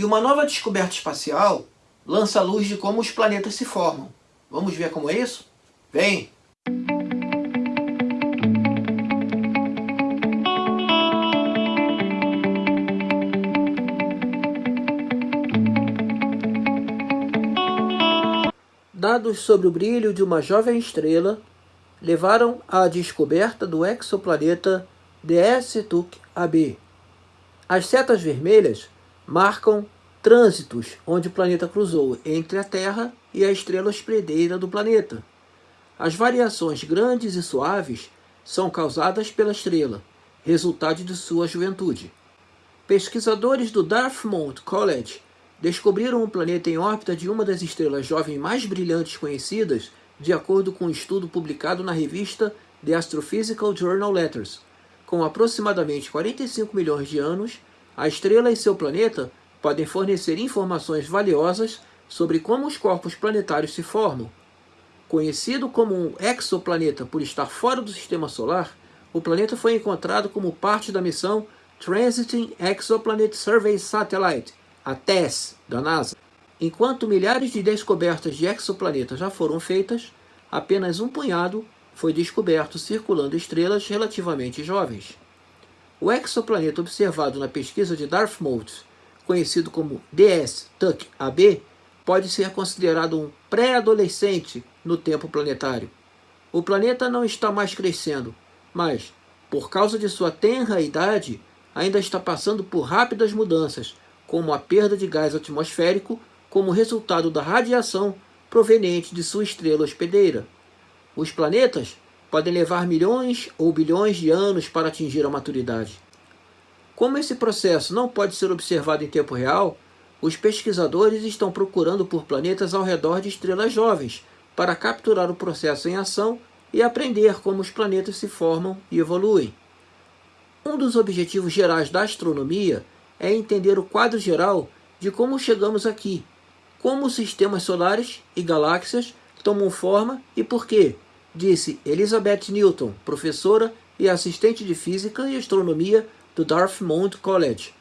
E uma nova descoberta espacial lança luz de como os planetas se formam. Vamos ver como é isso? Vem! Dados sobre o brilho de uma jovem estrela levaram à descoberta do exoplaneta DS-TUC-AB. As setas vermelhas marcam trânsitos onde o planeta cruzou entre a Terra e a estrela hospedeira do planeta. As variações grandes e suaves são causadas pela estrela, resultado de sua juventude. Pesquisadores do Dartmouth College descobriram um planeta em órbita de uma das estrelas jovens mais brilhantes conhecidas, de acordo com um estudo publicado na revista The Astrophysical Journal Letters. Com aproximadamente 45 milhões de anos, a estrela e seu planeta podem fornecer informações valiosas sobre como os corpos planetários se formam. Conhecido como um exoplaneta por estar fora do Sistema Solar, o planeta foi encontrado como parte da missão Transiting Exoplanet Survey Satellite, a TESS, da NASA. Enquanto milhares de descobertas de exoplanetas já foram feitas, apenas um punhado foi descoberto circulando estrelas relativamente jovens. O exoplaneta observado na pesquisa de Dartmouth, conhecido como DS-TUC-AB, pode ser considerado um pré-adolescente no tempo planetário. O planeta não está mais crescendo, mas, por causa de sua tenra idade, ainda está passando por rápidas mudanças, como a perda de gás atmosférico como resultado da radiação proveniente de sua estrela hospedeira. Os planetas podem levar milhões ou bilhões de anos para atingir a maturidade. Como esse processo não pode ser observado em tempo real, os pesquisadores estão procurando por planetas ao redor de estrelas jovens para capturar o processo em ação e aprender como os planetas se formam e evoluem. Um dos objetivos gerais da astronomia é entender o quadro geral de como chegamos aqui, como os sistemas solares e galáxias tomam forma e por quê, disse Elizabeth Newton, professora e assistente de Física e Astronomia do Dartmouth College.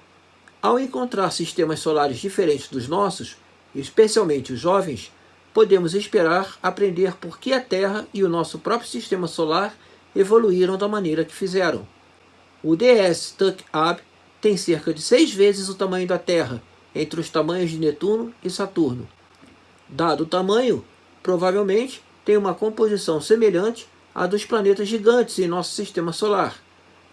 Ao encontrar sistemas solares diferentes dos nossos, especialmente os jovens, podemos esperar aprender por que a Terra e o nosso próprio sistema solar evoluíram da maneira que fizeram. O DS Tuck-Ab tem cerca de seis vezes o tamanho da Terra, entre os tamanhos de Netuno e Saturno. Dado o tamanho, provavelmente tem uma composição semelhante à dos planetas gigantes em nosso sistema solar.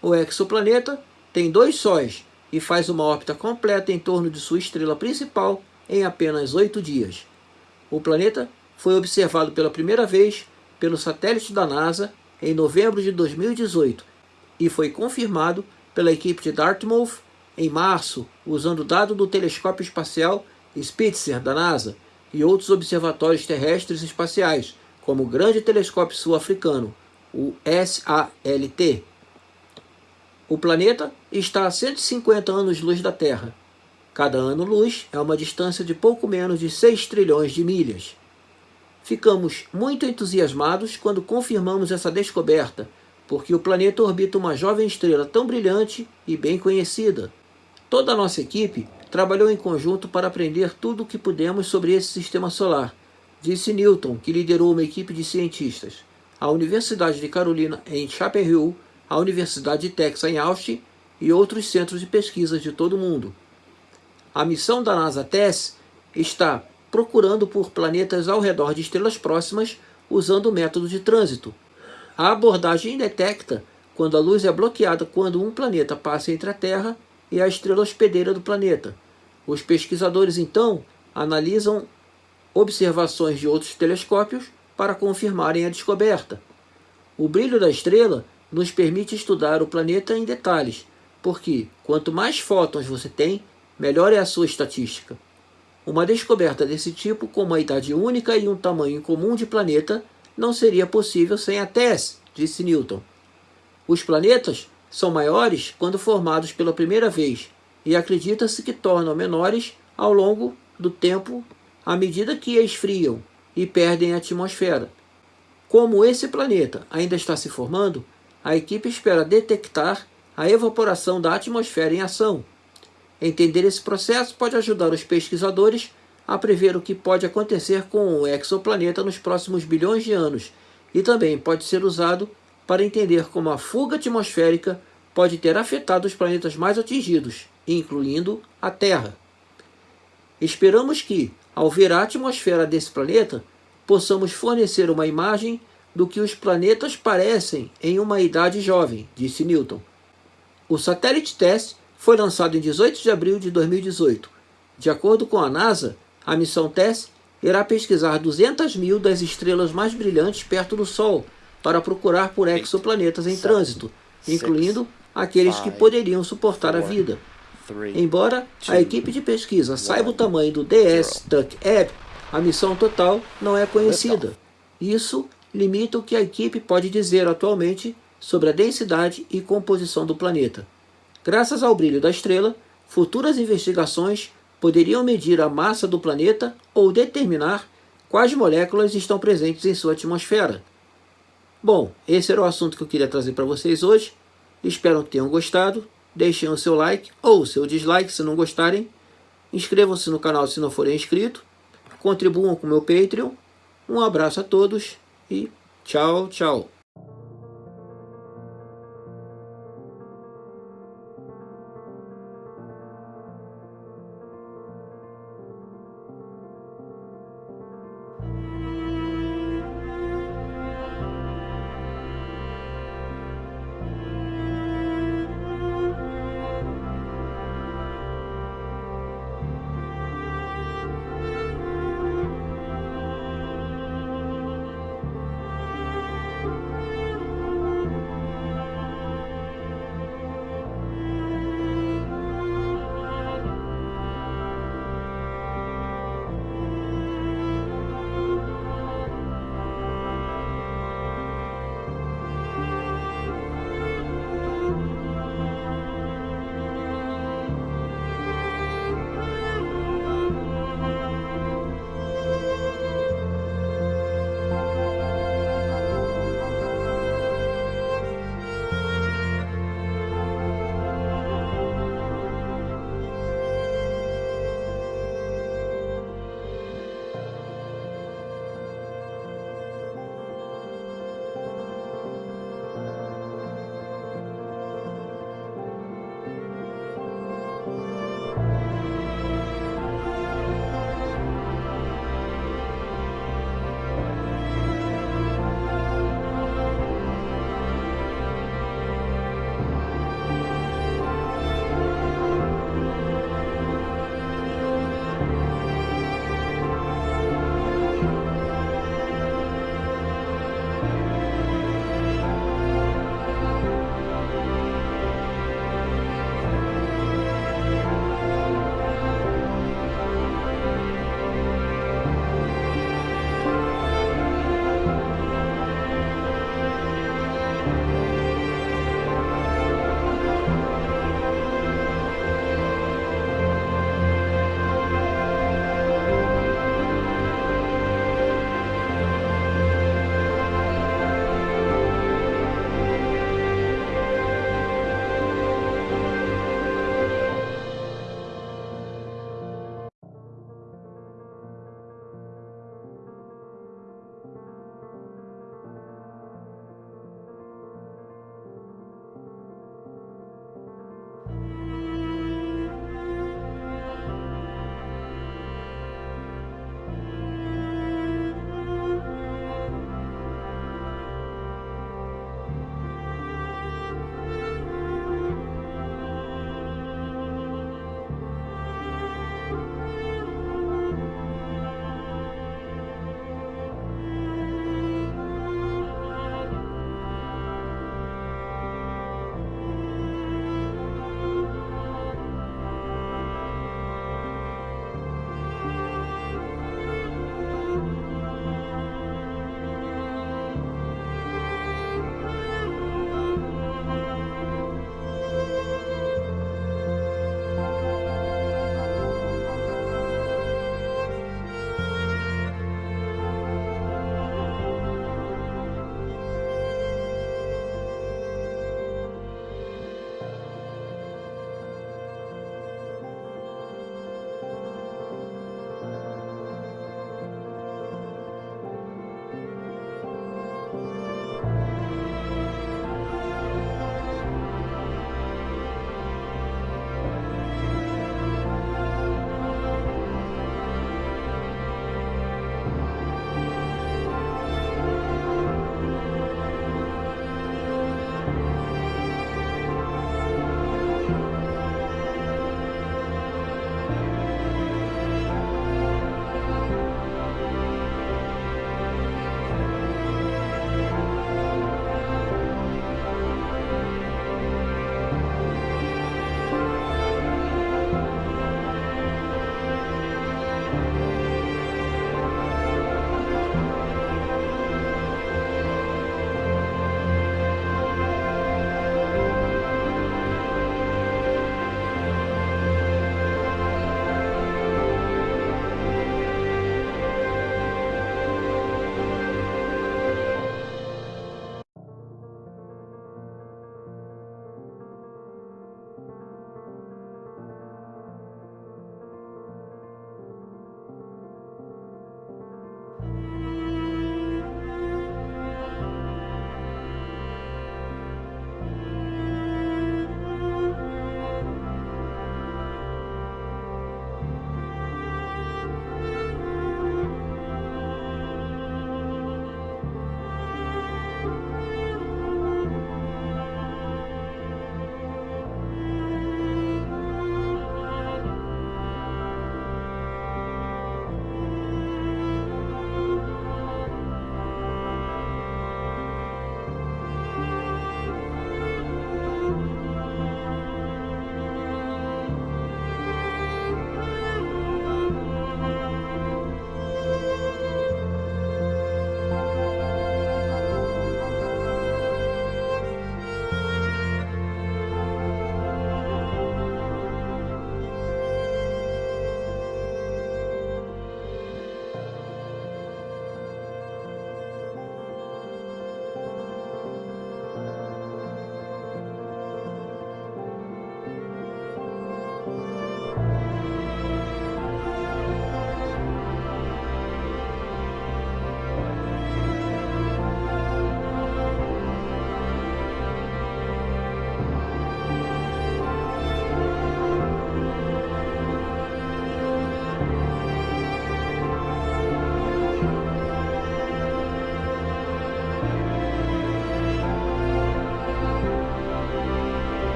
O exoplaneta tem dois sóis e faz uma órbita completa em torno de sua estrela principal em apenas oito dias. O planeta foi observado pela primeira vez pelo satélite da NASA em novembro de 2018 e foi confirmado pela equipe de Dartmouth em março, usando dado do telescópio espacial Spitzer da NASA e outros observatórios terrestres espaciais, como o Grande Telescópio Sul-Africano, o SALT. O planeta está a 150 anos-luz da Terra. Cada ano-luz é uma distância de pouco menos de 6 trilhões de milhas. Ficamos muito entusiasmados quando confirmamos essa descoberta, porque o planeta orbita uma jovem estrela tão brilhante e bem conhecida. Toda a nossa equipe trabalhou em conjunto para aprender tudo o que pudemos sobre esse sistema solar, disse Newton, que liderou uma equipe de cientistas. A Universidade de Carolina em Chapel Hill, a Universidade de Texas em Austin e outros centros de pesquisa de todo o mundo. A missão da NASA TESS está procurando por planetas ao redor de estrelas próximas usando o método de trânsito. A abordagem detecta quando a luz é bloqueada quando um planeta passa entre a Terra e a estrela hospedeira do planeta. Os pesquisadores, então, analisam observações de outros telescópios para confirmarem a descoberta. O brilho da estrela nos permite estudar o planeta em detalhes, porque quanto mais fótons você tem, melhor é a sua estatística. Uma descoberta desse tipo, com uma idade única e um tamanho comum de planeta, não seria possível sem a TESS, disse Newton. Os planetas são maiores quando formados pela primeira vez e acredita-se que tornam menores ao longo do tempo à medida que esfriam e perdem a atmosfera. Como esse planeta ainda está se formando, a equipe espera detectar a evaporação da atmosfera em ação. Entender esse processo pode ajudar os pesquisadores a prever o que pode acontecer com o exoplaneta nos próximos bilhões de anos e também pode ser usado para entender como a fuga atmosférica pode ter afetado os planetas mais atingidos, incluindo a Terra. Esperamos que, ao ver a atmosfera desse planeta, possamos fornecer uma imagem do que os planetas parecem em uma idade jovem, disse Newton. O satélite TESS foi lançado em 18 de abril de 2018. De acordo com a NASA, a missão TESS irá pesquisar 200 mil das estrelas mais brilhantes perto do Sol para procurar por exoplanetas em trânsito, incluindo aqueles que poderiam suportar a vida. Embora a equipe de pesquisa saiba o tamanho do DS-TUC Ab, a missão total não é conhecida. Isso limita o que a equipe pode dizer atualmente sobre a densidade e composição do planeta. Graças ao brilho da estrela, futuras investigações poderiam medir a massa do planeta ou determinar quais moléculas estão presentes em sua atmosfera. Bom, esse era o assunto que eu queria trazer para vocês hoje. Espero que tenham gostado. Deixem o seu like ou o seu dislike se não gostarem. Inscrevam-se no canal se não forem inscritos. Contribuam com o meu Patreon. Um abraço a todos e tchau, tchau.